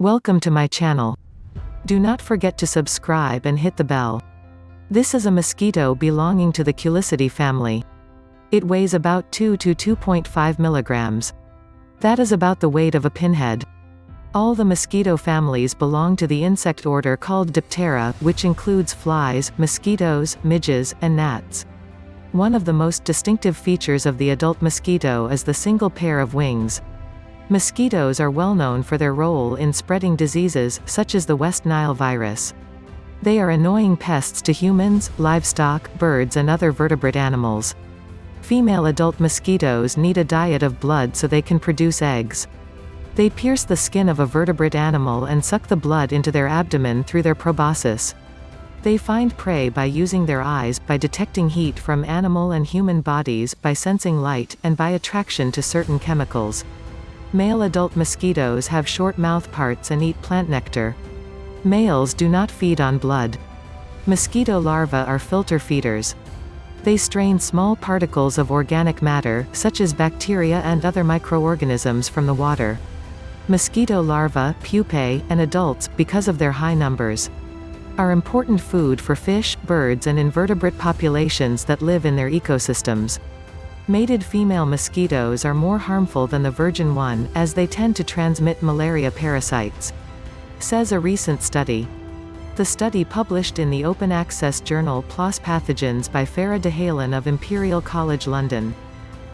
Welcome to my channel. Do not forget to subscribe and hit the bell. This is a mosquito belonging to the Culicidae family. It weighs about 2 to 2.5 milligrams. That is about the weight of a pinhead. All the mosquito families belong to the insect order called Diptera, which includes flies, mosquitoes, midges, and gnats. One of the most distinctive features of the adult mosquito is the single pair of wings. Mosquitoes are well known for their role in spreading diseases, such as the West Nile virus. They are annoying pests to humans, livestock, birds and other vertebrate animals. Female adult mosquitoes need a diet of blood so they can produce eggs. They pierce the skin of a vertebrate animal and suck the blood into their abdomen through their proboscis. They find prey by using their eyes, by detecting heat from animal and human bodies, by sensing light, and by attraction to certain chemicals. Male adult mosquitoes have short mouth parts and eat plant nectar. Males do not feed on blood. Mosquito larvae are filter feeders. They strain small particles of organic matter, such as bacteria and other microorganisms from the water. Mosquito larvae, pupae, and adults, because of their high numbers, are important food for fish, birds and invertebrate populations that live in their ecosystems. Mated female mosquitoes are more harmful than the virgin one, as they tend to transmit malaria parasites. Says a recent study. The study published in the open access journal PLOS Pathogens by Farah Dahalan of Imperial College London.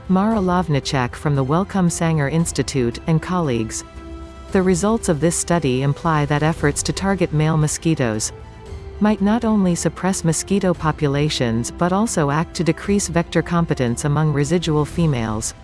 Mara Lawniczak from the Wellcome Sanger Institute, and colleagues, the results of this study imply that efforts to target male mosquitoes might not only suppress mosquito populations but also act to decrease vector competence among residual females.